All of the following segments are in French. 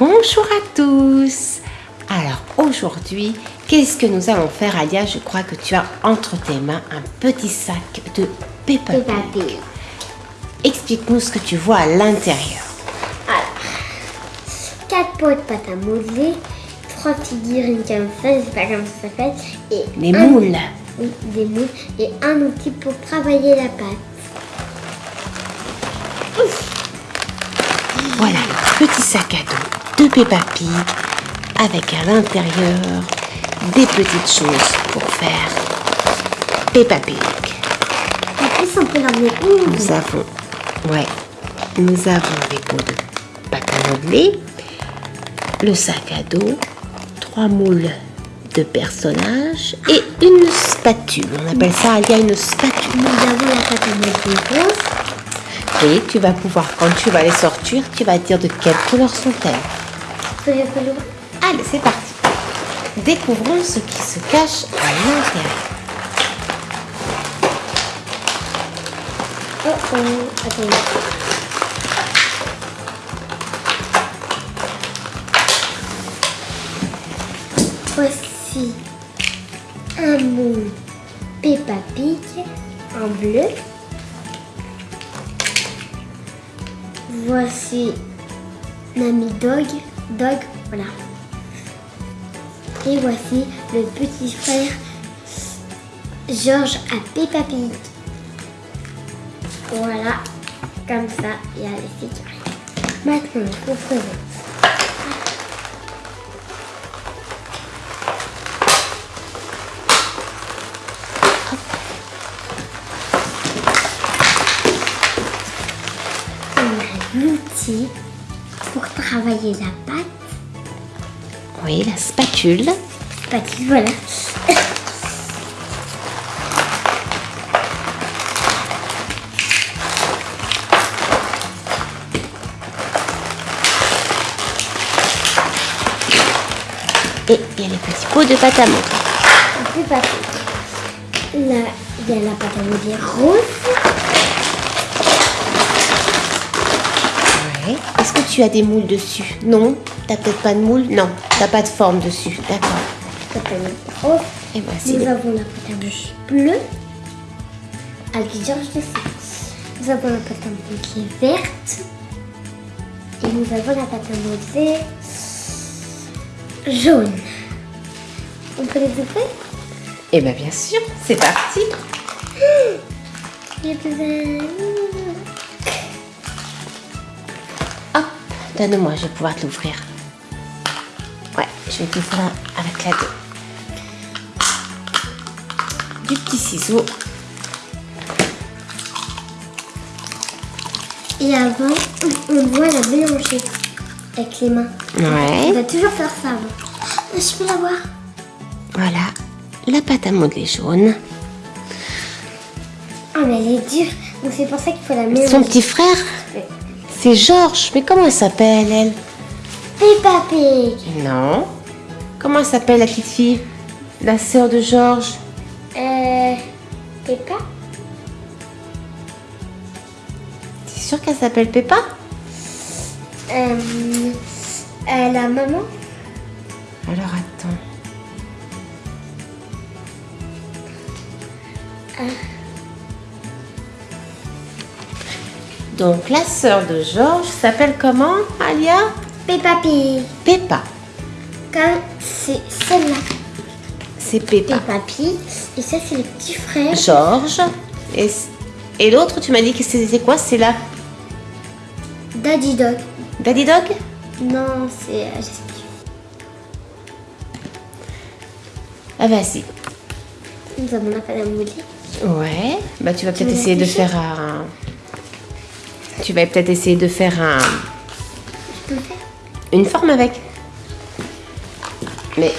Bonjour à tous Alors aujourd'hui, qu'est-ce que nous allons faire Alia Je crois que tu as entre tes mains un petit sac de Peppa Pig. Explique-nous ce que tu vois à l'intérieur. Alors, 4 pots de pâte à modeler, 3 figurines comme ça, je sais pas comment ça s'appelle, et un- moules. Oui, des moules, et un outil pour travailler la pâte. Petit sac à dos de Peppa Pig avec à l'intérieur des petites choses pour faire Peppa Pig. En plus, on peut l'emmener où Nous avons, ouais, nous avons des pots de pâte à modeler, le sac à dos, trois moules de personnages et une spatule. On appelle ça, il y a une spatule. Nous avons la pâte à modeler rose, Et tu vas pouvoir, quand tu vas les sortir, tu vas dire de quelle couleur sont-elles. Allez, c'est parti. Découvrons ce qui se cache à l'intérieur. Oh oh, attendez. Voici un moule Peppa Pig en bleu. Voici Nami Dog, Dog, voilà. Et voici le petit frère Georges à Peppa Pig. Voilà, comme ça, il y a les. Maintenant, il faut pour travailler la pâte. Oui, la spatule. Spatule, voilà. Et il y a les petits pots de pâte à modeler. Là, il y a la pâte à modeler rose. Ouais. Est-ce que tu as des moules dessus Non T'as peut-être pas de moule Non, t'as pas de forme dessus. D'accord. Et voici Nous les... avons la pâte à modeler bleue. Avec Georges dessus. Nous avons la pâte à modeler verte. Et nous avons la pâte à jaune. On peut les ouvrir? Eh bien, bien sûr, c'est parti. donne-moi, je vais pouvoir te l'ouvrir. Ouais, je vais t'ouvrir avec la deux. Du petit ciseau. Et avant, on doit la mélanger avec les mains. On Ouais. va toujours faire ça avant. Ah, Je peux la voir Voilà, la pâte à modeler jaune. Ah, mais elle est dure. Donc c'est pour ça qu'il faut la mélanger. Son petit frère, c'est Georges. Mais comment elle s'appelle, elle Peppa Pig. Non. Comment elle s'appelle, la petite fille? La sœur de Georges Euh. Peppa? T'es sûre qu'elle s'appelle Peppa? Euh, euh, La maman? Alors attends. Donc la sœur de Georges s'appelle comment, Alia? Peppa Pig. Peppa. Comme c'est celle-là. C'est Peppa. Peppa Pig. Et ça, c'est le petit frère. Georges. Et, et l'autre, tu m'as dit que c'était quoi? C'est la Daddy Dog. Daddy Dog? Non, c'est. euh. Ah vas-y. Nous avons la pâte à modeler. Ouais. Bah tu vas peut-être essayer de faire un. Tu vas peut-être essayer de faire un. Je peux faire Une forme avec. Mais.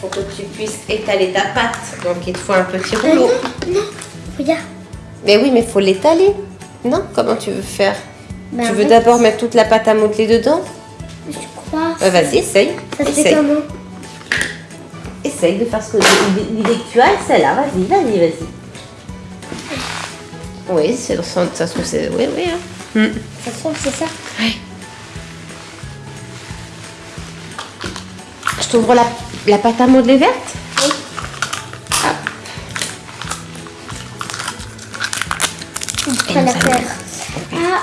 Faut que tu puisses étaler ta pâte. Donc il te faut un petit Euh, rouleau. Non, non. Regarde. Mais oui, mais faut l'étaler. Non? Comment tu veux faire? Ben, Tu veux d'abord mettre toute la pâte à modeler dedans? Je crois. Euh, Vas-y, essaye. Ça se fait comment? Essaye de faire ce que l'idée que tu as, celle-là. Vas-y, vas-y, vas-y. Oui, c'est ça se trouve, c'est. Oui, oui. hein. Mm. Ça se trouve, c'est ça. Ouais. Je t'ouvre la, la pâte à modeler verte Oui. Hop. On peut la faire. Ah,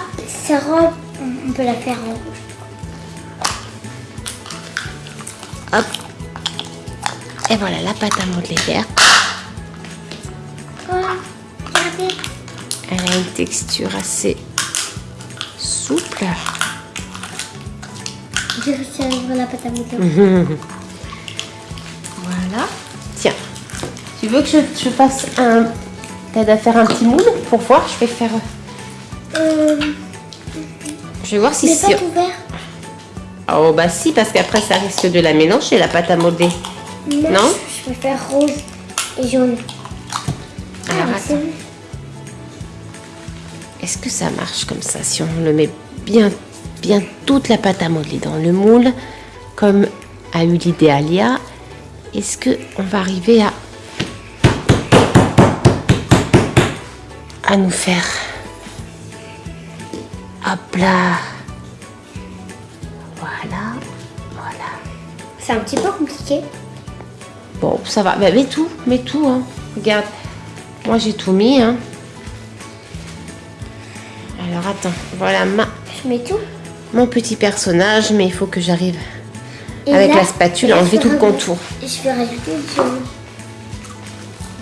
robe, on- on peut la faire en Et voilà la pâte à modeler verte. Elle a une texture assez souple. J'ai réussi à ouvrir la pâte à modeler. Voilà. Tiens. Tu veux que je, je fasse un. T'aides à faire un petit moule pour voir? Je vais faire. Euh, Je vais voir si c'est. pas tout vert. Oh bah si, parce qu'après ça risque de la mélanger la pâte à modeler. Non, Non Je faire rose et jaune. Alors, Ah, attends. Est-ce que ça marche comme ça si on le met bien, bien toute la pâte à modeler dans le moule, comme a eu l'idée Alia? Est-ce que on va arriver à à nous faire? Hop là Voilà, voilà. C'est un petit peu compliqué. Bon, ça va. Bah, mets tout, mets tout. Hein. Regarde, moi j'ai tout mis. Hein. Alors attends, voilà ma, Je mets tout? mon petit personnage, mais il faut que j'arrive avec là- la spatule à enlever tout le contour. Et je peux rajouter du.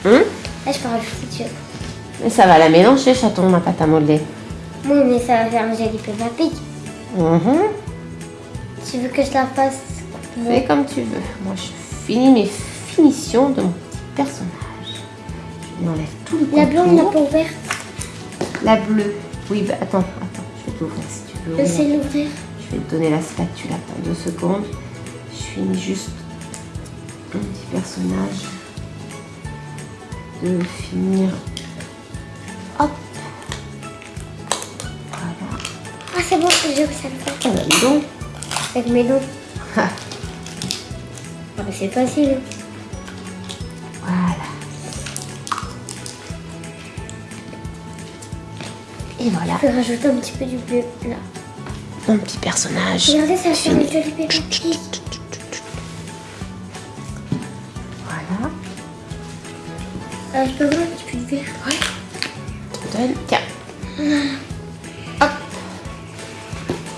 Hum Là, je peux rajouter du. Mais ça va la mélanger, chaton, ma pâte à modeler. Oui, mais ça va faire un joli peu rapide. Mhm. Tu veux que je la fasse? Fais comme tu veux. Moi, je finis mes finitions de mon petit personnage. Je enlève tout le La bleue, on l'a contour. pas ouverte. La bleue. Oui, bah, attends, attends. Je vais t'ouvrir si tu veux. Je ouvrir. sais l'ouvrir. Je vais te donner la spatule, attends deux secondes. Je finis juste un petit personnage de finir. Hop. Voilà. Ah, c'est bon, j'ai réussi à le bah, donc. Avec mes dents. Ah, Ah, mais c'est facile. Voilà. Et voilà, Je peux rajouter un petit peu du bleu là. mon petit personnage. Regardez, ça fait fini. un joli bébé. Voilà. Euh, je peux voir un petit peu de vert? Ouais. Donne. Tiens. Hop.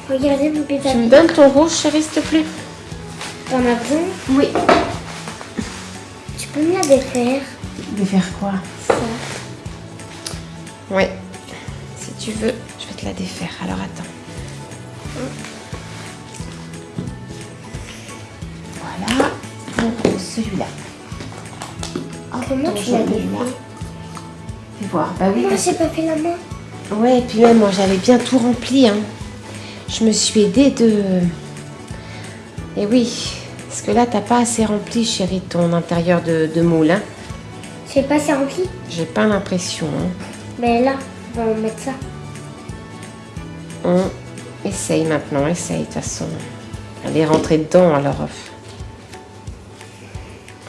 Regardez mon Tu bébé. me donnes ton rouge, chérie, s'il te plaît? T'en as besoin? Oui. Peux me la défaire De faire quoi Ça. Ouais. Si tu veux, je vais te la défaire. Alors attends. Voilà. Celui-là. Hop, Comment ton tu l'as là. Fais voir. Bah oui. Moi, j'ai pas fait la main. Ouais, et puis même moi j'avais bien tout rempli. Hein. Je me suis aidée de. Et oui, parce que là t'as pas assez rempli, chérie, ton intérieur de, de moule. Hein. J'ai pas assez rempli. J'ai pas l'impression. Hein. Mais là, on va mettre ça. On essaye maintenant, essaye de toute façon. Elle est rentrée dedans, alors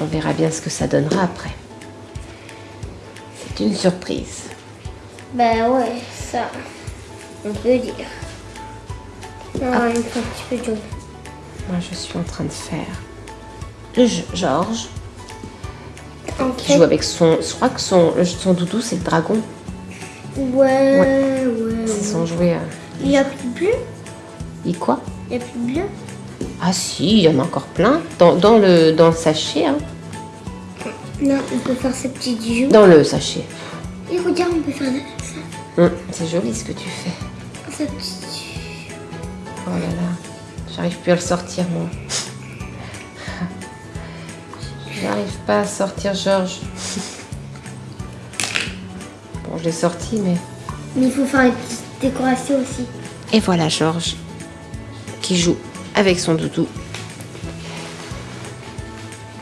on verra bien ce que ça donnera après. C'est une surprise. Bah ouais, ça, on peut dire. Ah, il faut un petit peu de jaune. Moi je suis en train de faire le jeu Georges qui joue avec son. Je crois que son, son doudou c'est le dragon. ouais, ouais, C'est ouais. son jouet. euh, Il y a plus de bleu? Il quoi? Il y a plus de bleu? Ah si, il y en a encore plein. Dans, dans le, dans le sachet. Hein. Non, on peut faire ces petits joues. Dans le sachet. Et regarde, on peut faire ça. Hum, c'est joli ce que tu fais. Ça petit. Oh là là, j'arrive plus à le sortir moi. J'arrive pas à sortir Georges. Bon, je l'ai sorti, mais. Mais il faut faire une petite décoration aussi. Et voilà Georges qui joue avec son doudou.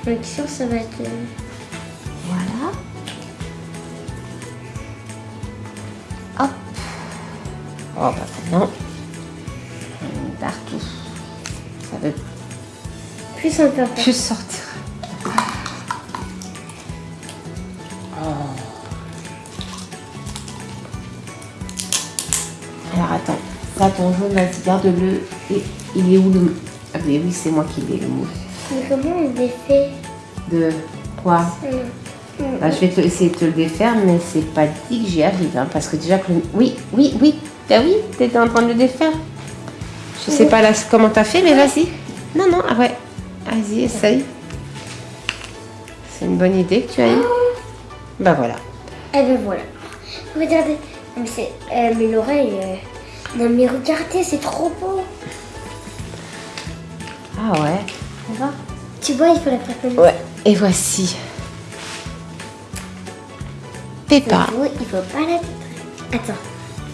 Donc ça, ça va être... euh, Voilà. Hop. Oh bah maintenant, Plus on peut faire. plus sortir. Alors attends, ça ton jaune, vas-y, garde-le. Et il est où le... Ah mais oui, c'est moi qui l'ai, le moule. Mais comment on défait? De quoi. Bah, Je vais te- essayer de te le défaire, mais c'est pas dit que j'y arrive. hein, parce que déjà que le... Oui, oui, oui. Bah oui, t'étais en train de le défaire. Je sais pas là comment t'as fait, mais vas-y. Non, non, ah ouais. Vas-y, essaye. C'est une bonne idée que tu as eue. Bah voilà. Eh ben voilà. Regardez. Mais, euh, mais l'oreille. euh, Non mais regardez, c'est trop beau. Ah ouais. Va? Tu vois, il faut la faire comme Ouais. Et voici. Peppa. ça. Il faut pas la Attends.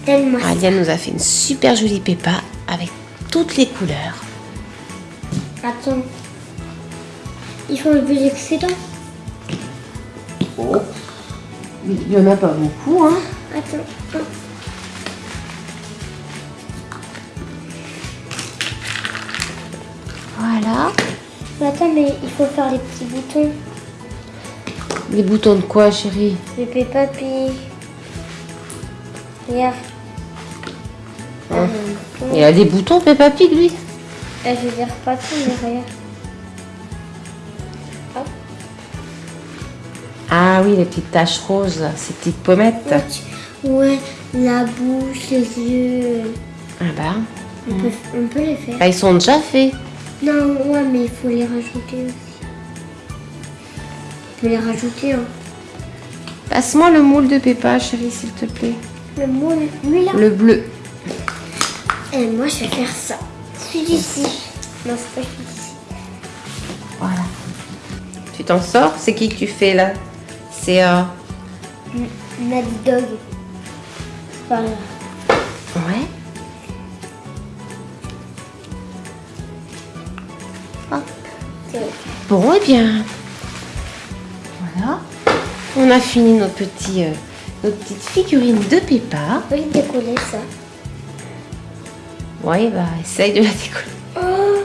Donne-moi ça. Alia nous a fait une super jolie Peppa avec toutes les couleurs. Attends. Il faut enlever l'excédent. Oh. Il y en a pas beaucoup, hein. Attends. Voilà. Mais attends, mais il faut faire les petits boutons. Les boutons de quoi, chérie? Le Peppa Pig. Regarde. Hein? Ah, Il a des boutons, Peppa Pig, lui? Ah, je veux dire pas tout, mais regarde. Ah oui, les petites taches roses, là, ces petites pommettes. Ouais, la bouche, les yeux. Ah bah. On, peut, on peut les faire. Bah, ils sont déjà faits. Non, ouais, mais il faut les rajouter aussi. On peut les rajouter, hein. Passe-moi le moule de Peppa, chérie, s'il te plaît. Le moule, lui là. Le bleu. Et moi, je vais faire ça. Celui d'ici. Non, c'est pas celui d'ici. Voilà. Tu t'en sors? C'est qui que tu fais, là? C'est... Euh... Dog. Ouais. Hop. Bon, eh bien, voilà. On a fini nos petits, euh, nos petites figurines de Peppa. Les décoller ça. Oui, bah, essaye de la décoller. Oh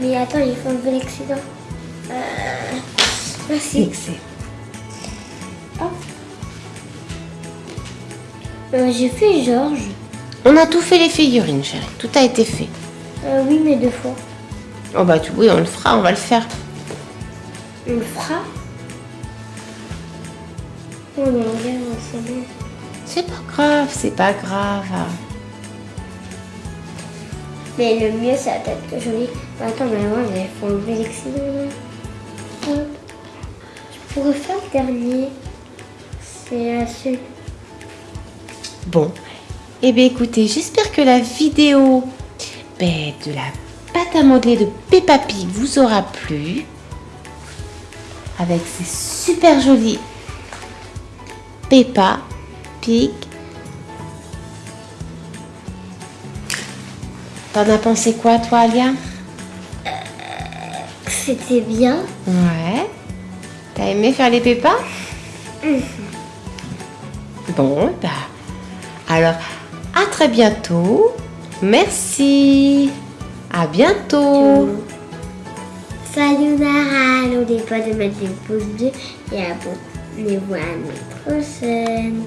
Mais attends, il faut enlever l'excédent. Euh... Merci. Excellent. Hop. Euh, J'ai fait Georges. On a tout fait les figurines, chérie. Tout a été fait. Euh, oui, mais deux fois. Oh bah, tu, oui, on le fera, on va le faire. On le fera. Oh regarde, c'est bon. C'est pas grave, c'est pas grave. Mais le mieux, c'est la tête que jolie. Attends, mais moi, il faut enlever l'excédent. là. Hop. Pourrais faire le dernier. C'est celui. Bon, eh bien écoutez, j'espère que la vidéo ben, de la pâte à modeler de Peppa Pig vous aura plu. Avec ces super jolis Peppa Pig. T'en as pensé quoi toi, Alia? C'était bien. Ouais. T'as aimé faire les Peppa Bon, bah. Alors, à très bientôt. Merci. À bientôt. Salut Nara, n'oubliez pas de mettre des pouces bleus et abonnez-vous à notre chaîne.